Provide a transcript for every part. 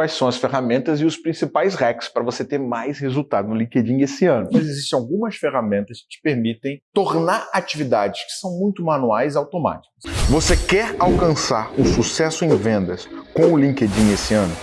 quais são as ferramentas e os principais hacks para você ter mais resultado no LinkedIn esse ano. Mas existem algumas ferramentas que te permitem tornar atividades que são muito manuais automáticas. Você quer alcançar um sucesso em vendas com o LinkedIn esse ano?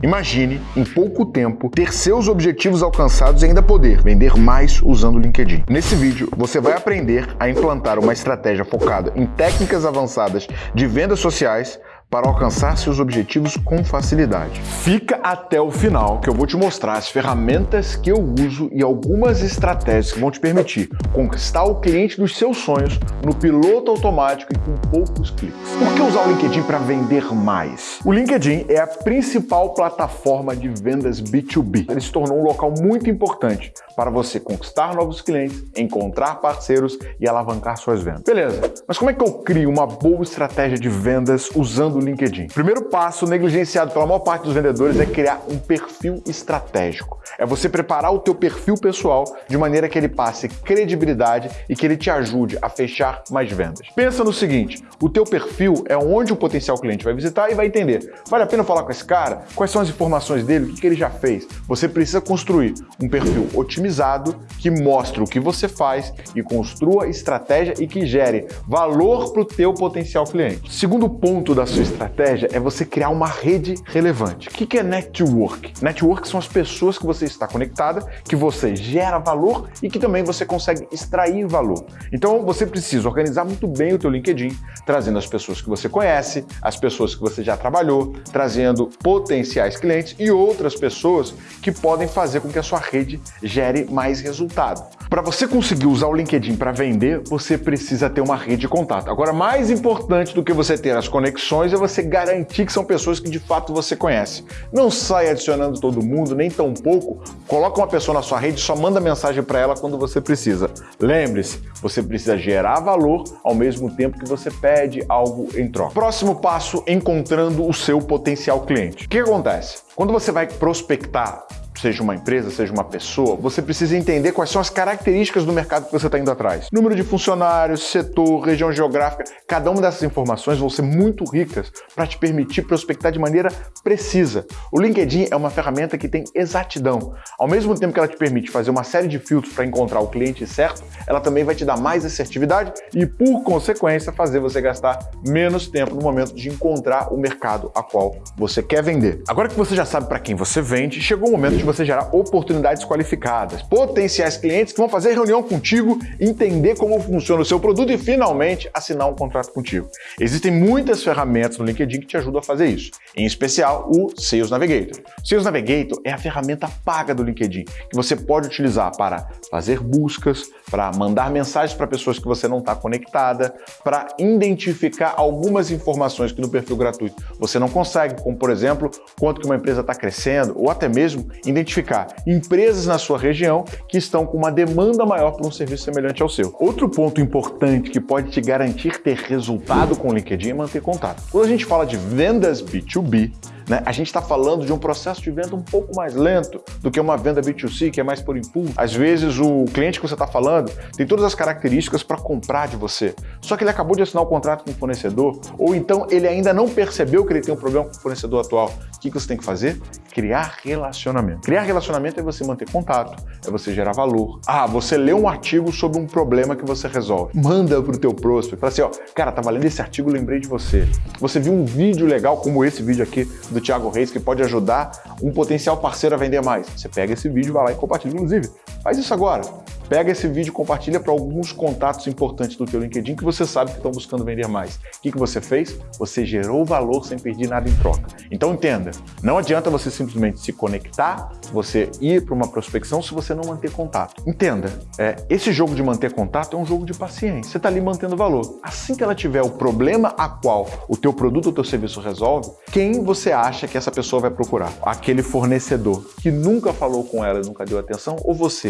Imagine, em pouco tempo, ter seus objetivos alcançados e ainda poder vender mais usando o LinkedIn. Nesse vídeo, você vai aprender a implantar uma estratégia focada em técnicas avançadas de vendas sociais para alcançar seus objetivos com facilidade. Fica até o final que eu vou te mostrar as ferramentas que eu uso e algumas estratégias que vão te permitir conquistar o cliente dos seus sonhos no piloto automático e com poucos cliques. Por que usar o LinkedIn para vender mais? O LinkedIn é a principal plataforma de vendas B2B. Ele se tornou um local muito importante para você conquistar novos clientes, encontrar parceiros e alavancar suas vendas. Beleza, mas como é que eu crio uma boa estratégia de vendas usando do LinkedIn. Primeiro passo, negligenciado pela maior parte dos vendedores, é criar um perfil estratégico. É você preparar o teu perfil pessoal de maneira que ele passe credibilidade e que ele te ajude a fechar mais vendas. Pensa no seguinte, o teu perfil é onde o potencial cliente vai visitar e vai entender. Vale a pena falar com esse cara? Quais são as informações dele? O que ele já fez? Você precisa construir um perfil otimizado que mostre o que você faz e construa estratégia e que gere valor para o teu potencial cliente. Segundo ponto da sua estratégia é você criar uma rede relevante. O que é network? Network são as pessoas que você está conectada, que você gera valor e que também você consegue extrair valor. Então você precisa organizar muito bem o teu LinkedIn, trazendo as pessoas que você conhece, as pessoas que você já trabalhou, trazendo potenciais clientes e outras pessoas que podem fazer com que a sua rede gere mais resultado. Para você conseguir usar o LinkedIn para vender, você precisa ter uma rede de contato. Agora, mais importante do que você ter as conexões é você garantir que são pessoas que de fato você conhece. Não sai adicionando todo mundo, nem tão pouco. Coloca uma pessoa na sua rede e só manda mensagem para ela quando você precisa. Lembre-se, você precisa gerar valor ao mesmo tempo que você pede algo em troca. Próximo passo, encontrando o seu potencial cliente. O que acontece? Quando você vai prospectar seja uma empresa, seja uma pessoa, você precisa entender quais são as características do mercado que você está indo atrás. Número de funcionários, setor, região geográfica, cada uma dessas informações vão ser muito ricas para te permitir prospectar de maneira precisa. O LinkedIn é uma ferramenta que tem exatidão. Ao mesmo tempo que ela te permite fazer uma série de filtros para encontrar o cliente certo, ela também vai te dar mais assertividade e, por consequência, fazer você gastar menos tempo no momento de encontrar o mercado a qual você quer vender. Agora que você já sabe para quem você vende, chegou o momento de você gerar oportunidades qualificadas, potenciais clientes que vão fazer reunião contigo, entender como funciona o seu produto e finalmente assinar um contrato contigo. Existem muitas ferramentas no LinkedIn que te ajudam a fazer isso, em especial o Sales Navigator. O Sales Navigator é a ferramenta paga do LinkedIn que você pode utilizar para fazer buscas, para mandar mensagens para pessoas que você não está conectada, para identificar algumas informações que no perfil gratuito você não consegue, como por exemplo, quanto que uma empresa está crescendo, ou até mesmo identificar empresas na sua região que estão com uma demanda maior por um serviço semelhante ao seu. Outro ponto importante que pode te garantir ter resultado com o LinkedIn é manter contato. Quando a gente fala de vendas B2B, né? A gente está falando de um processo de venda um pouco mais lento do que uma venda B2C, que é mais por impulso. Às vezes o cliente que você está falando tem todas as características para comprar de você, só que ele acabou de assinar o um contrato com o fornecedor, ou então ele ainda não percebeu que ele tem um problema com o fornecedor atual. O que você tem que fazer? Criar relacionamento. Criar relacionamento é você manter contato, é você gerar valor. Ah, você lê um artigo sobre um problema que você resolve. Manda para o teu prospect. Fala assim, ó, cara, tava lendo esse artigo, lembrei de você. Você viu um vídeo legal como esse vídeo aqui do do Thiago Reis que pode ajudar um potencial parceiro a vender mais. Você pega esse vídeo, vai lá e compartilha. Inclusive, faz isso agora. Pega esse vídeo compartilha para alguns contatos importantes do teu LinkedIn que você sabe que estão buscando vender mais. O que, que você fez? Você gerou valor sem pedir nada em troca. Então entenda, não adianta você simplesmente se conectar, você ir para uma prospecção se você não manter contato. Entenda, é, esse jogo de manter contato é um jogo de paciência. Você está ali mantendo valor. Assim que ela tiver o problema a qual o teu produto ou teu serviço resolve, quem você acha que essa pessoa vai procurar? Aquele fornecedor que nunca falou com ela nunca deu atenção ou você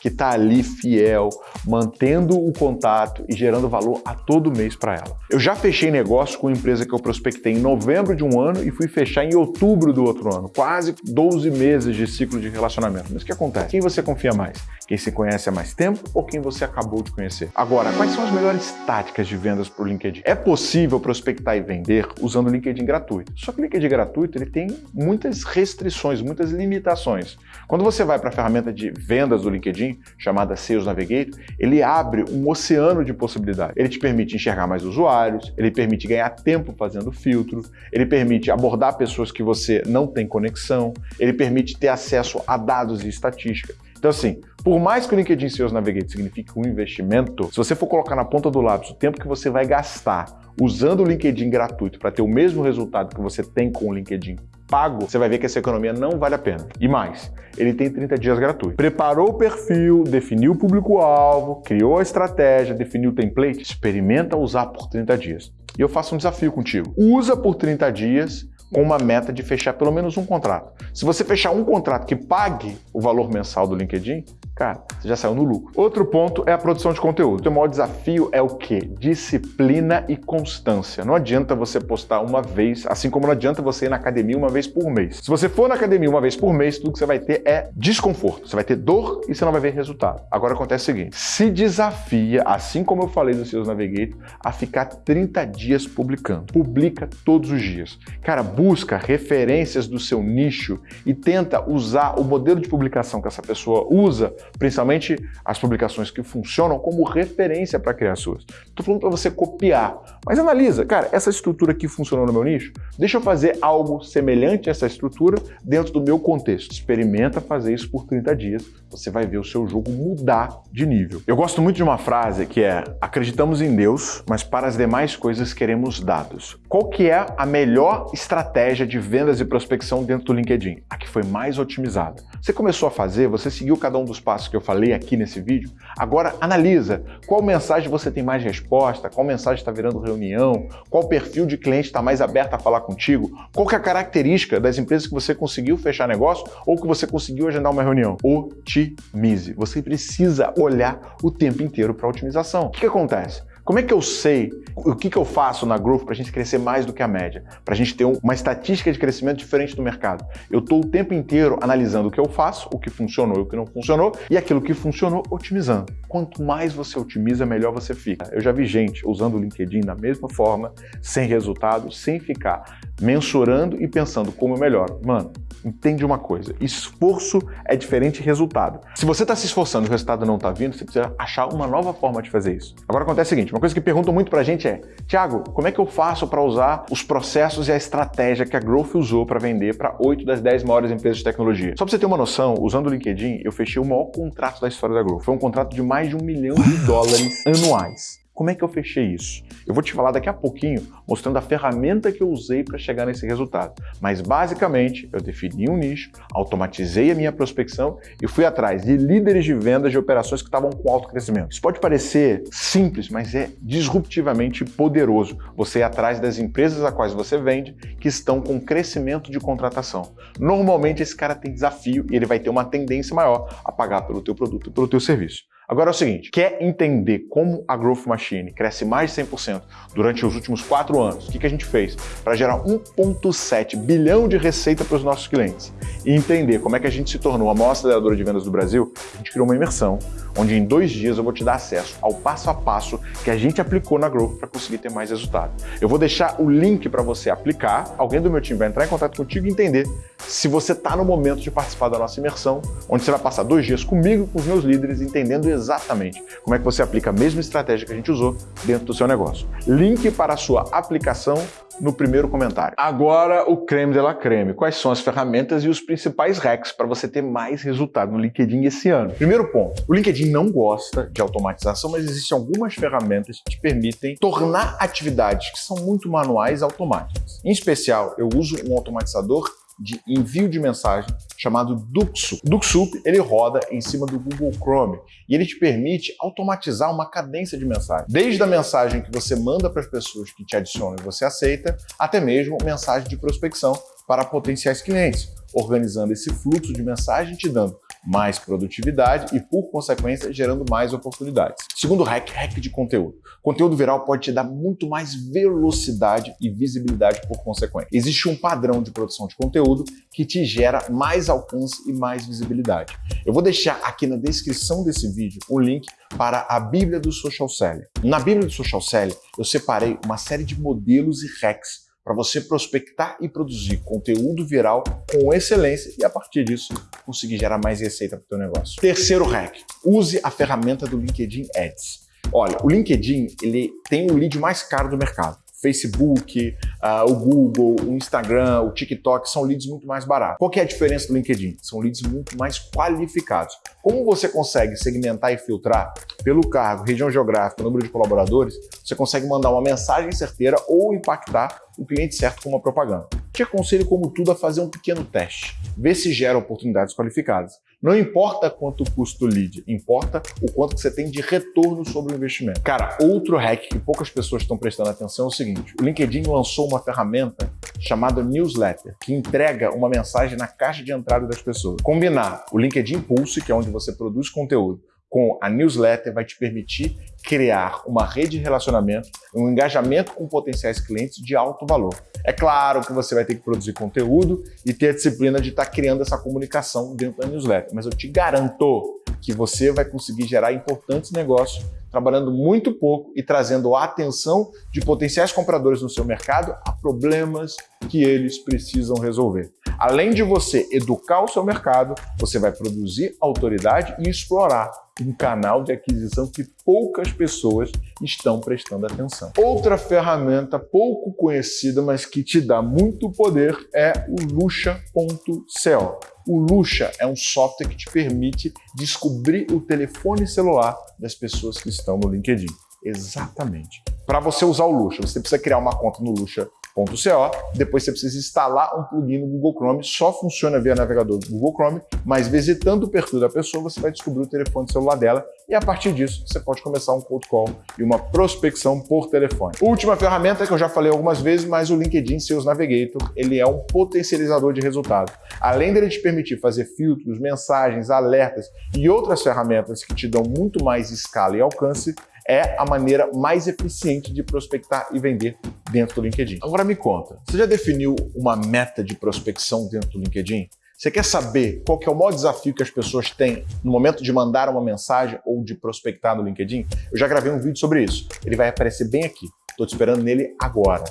que está ali fiel, mantendo o contato e gerando valor a todo mês para ela. Eu já fechei negócio com uma empresa que eu prospectei em novembro de um ano e fui fechar em outubro do outro ano. Quase 12 meses de ciclo de relacionamento. Mas o que acontece? Quem você confia mais? Quem se conhece há mais tempo ou quem você acabou de conhecer? Agora, quais são as melhores táticas de vendas para o LinkedIn? É possível prospectar e vender usando o LinkedIn gratuito. Só que o LinkedIn gratuito ele tem muitas restrições, muitas limitações. Quando você vai para a ferramenta de vendas do LinkedIn, chamada Sales Navigator, ele abre um oceano de possibilidades. Ele te permite enxergar mais usuários, ele permite ganhar tempo fazendo filtro, ele permite abordar pessoas que você não tem conexão, ele permite ter acesso a dados e estatística. Então, assim, por mais que o LinkedIn Sales Navigator signifique um investimento, se você for colocar na ponta do lápis o tempo que você vai gastar usando o LinkedIn gratuito para ter o mesmo resultado que você tem com o LinkedIn pago, você vai ver que essa economia não vale a pena. E mais, ele tem 30 dias gratuito. Preparou o perfil, definiu o público-alvo, criou a estratégia, definiu o template, experimenta usar por 30 dias. E eu faço um desafio contigo. Usa por 30 dias com uma meta de fechar pelo menos um contrato. Se você fechar um contrato que pague o valor mensal do LinkedIn, cara, você já saiu no lucro. Outro ponto é a produção de conteúdo. O seu maior desafio é o quê? Disciplina e constância. Não adianta você postar uma vez, assim como não adianta você ir na academia uma vez por mês. Se você for na academia uma vez por mês, tudo que você vai ter é desconforto. Você vai ter dor e você não vai ver resultado. Agora acontece o seguinte, se desafia, assim como eu falei dos seus Navigator, a ficar 30 dias publicando. Publica todos os dias. Cara, busca referências do seu nicho e tenta usar o modelo de publicação que essa pessoa usa, principalmente as publicações que funcionam, como referência para criar suas. Estou falando para você copiar, mas analisa, cara, essa estrutura aqui funcionou no meu nicho? Deixa eu fazer algo semelhante a essa estrutura dentro do meu contexto. Experimenta fazer isso por 30 dias, você vai ver o seu jogo mudar de nível. Eu gosto muito de uma frase que é acreditamos em Deus, mas para as demais coisas queremos dados. Qual que é a melhor estratégia de vendas e prospecção dentro do LinkedIn, a que foi mais otimizada. Você começou a fazer, você seguiu cada um dos passos que eu falei aqui nesse vídeo, agora analisa qual mensagem você tem mais resposta, qual mensagem está virando reunião, qual perfil de cliente está mais aberto a falar contigo, qual é a característica das empresas que você conseguiu fechar negócio ou que você conseguiu agendar uma reunião. Otimize. Você precisa olhar o tempo inteiro para a otimização. O que, que acontece? Como é que eu sei o que, que eu faço na Growth para a gente crescer mais do que a média? Para a gente ter uma estatística de crescimento diferente do mercado? Eu estou o tempo inteiro analisando o que eu faço, o que funcionou e o que não funcionou, e aquilo que funcionou, otimizando. Quanto mais você otimiza, melhor você fica. Eu já vi gente usando o LinkedIn da mesma forma, sem resultado, sem ficar mensurando e pensando como é melhor. Mano, entende uma coisa, esforço é diferente de resultado. Se você está se esforçando e o resultado não está vindo, você precisa achar uma nova forma de fazer isso. Agora acontece o seguinte, uma coisa que perguntam muito pra gente é, Tiago, como é que eu faço para usar os processos e a estratégia que a Growth usou para vender para 8 das 10 maiores empresas de tecnologia? Só para você ter uma noção, usando o LinkedIn, eu fechei o maior contrato da história da Growth. Foi um contrato de mais de um milhão de dólares anuais. Como é que eu fechei isso? Eu vou te falar daqui a pouquinho, mostrando a ferramenta que eu usei para chegar nesse resultado. Mas basicamente, eu defini um nicho, automatizei a minha prospecção e fui atrás de líderes de vendas de operações que estavam com alto crescimento. Isso pode parecer simples, mas é disruptivamente poderoso. Você ir atrás das empresas a quais você vende que estão com crescimento de contratação. Normalmente esse cara tem desafio e ele vai ter uma tendência maior a pagar pelo teu produto e pelo teu serviço. Agora é o seguinte, quer entender como a Growth Machine cresce mais de 100% durante os últimos quatro anos? O que, que a gente fez para gerar 1,7 bilhão de receita para os nossos clientes? E entender como é que a gente se tornou a maior aceleradora de vendas do Brasil? A gente criou uma imersão, onde em dois dias eu vou te dar acesso ao passo a passo que a gente aplicou na Growth para conseguir ter mais resultado. Eu vou deixar o link para você aplicar, alguém do meu time vai entrar em contato contigo e entender se você está no momento de participar da nossa imersão, onde você vai passar dois dias comigo, com os meus líderes, entendendo exatamente como é que você aplica a mesma estratégia que a gente usou dentro do seu negócio. Link para a sua aplicação no primeiro comentário. Agora, o creme de la creme. Quais são as ferramentas e os principais hacks para você ter mais resultado no LinkedIn esse ano? Primeiro ponto, o LinkedIn não gosta de automatização, mas existem algumas ferramentas que te permitem tornar atividades que são muito manuais automáticas. Em especial, eu uso um automatizador de envio de mensagem chamado Duxup. Duxup ele roda em cima do Google Chrome e ele te permite automatizar uma cadência de mensagem. Desde a mensagem que você manda para as pessoas que te adicionam e você aceita, até mesmo mensagem de prospecção para potenciais clientes, organizando esse fluxo de mensagem te dando mais produtividade e, por consequência, gerando mais oportunidades. Segundo hack, hack de conteúdo. Conteúdo viral pode te dar muito mais velocidade e visibilidade por consequência. Existe um padrão de produção de conteúdo que te gera mais alcance e mais visibilidade. Eu vou deixar aqui na descrição desse vídeo o link para a Bíblia do Social Selling. Na Bíblia do Social Selling, eu separei uma série de modelos e hacks para você prospectar e produzir conteúdo viral com excelência e a partir disso conseguir gerar mais receita para o seu negócio. Terceiro hack, use a ferramenta do LinkedIn Ads. Olha, o LinkedIn ele tem o lead mais caro do mercado. Facebook, uh, o Google, o Instagram, o TikTok são leads muito mais baratos. Qual que é a diferença do LinkedIn? São leads muito mais qualificados. Como você consegue segmentar e filtrar pelo cargo, região geográfica, número de colaboradores, você consegue mandar uma mensagem certeira ou impactar o cliente certo com uma propaganda. Te aconselho, como tudo, a fazer um pequeno teste. Ver se gera oportunidades qualificadas. Não importa quanto custa o lead, importa o quanto você tem de retorno sobre o investimento. Cara, outro hack que poucas pessoas estão prestando atenção é o seguinte, o LinkedIn lançou uma ferramenta chamada Newsletter, que entrega uma mensagem na caixa de entrada das pessoas. Combinar o LinkedIn Pulse, que é onde você produz conteúdo, com a newsletter vai te permitir criar uma rede de relacionamento, um engajamento com potenciais clientes de alto valor. É claro que você vai ter que produzir conteúdo e ter a disciplina de estar criando essa comunicação dentro da newsletter, mas eu te garanto que você vai conseguir gerar importantes negócios trabalhando muito pouco e trazendo a atenção de potenciais compradores no seu mercado a problemas que eles precisam resolver. Além de você educar o seu mercado, você vai produzir autoridade e explorar um canal de aquisição que poucas pessoas estão prestando atenção. Outra ferramenta pouco conhecida, mas que te dá muito poder é o Luxa.co. O Luxa é um software que te permite descobrir o telefone celular das pessoas que estão no LinkedIn. Exatamente. Para você usar o Luxa, você precisa criar uma conta no Luxa .co, depois você precisa instalar um plugin no Google Chrome, só funciona via navegador do Google Chrome, mas visitando o perfil da pessoa, você vai descobrir o telefone celular dela e a partir disso você pode começar um cold call e uma prospecção por telefone. Última ferramenta que eu já falei algumas vezes, mas o LinkedIn Sales Navigator, ele é um potencializador de resultados. Além dele te permitir fazer filtros, mensagens, alertas e outras ferramentas que te dão muito mais escala e alcance, é a maneira mais eficiente de prospectar e vender dentro do LinkedIn. Agora me conta, você já definiu uma meta de prospecção dentro do LinkedIn? Você quer saber qual que é o maior desafio que as pessoas têm no momento de mandar uma mensagem ou de prospectar no LinkedIn? Eu já gravei um vídeo sobre isso. Ele vai aparecer bem aqui. Estou te esperando nele agora.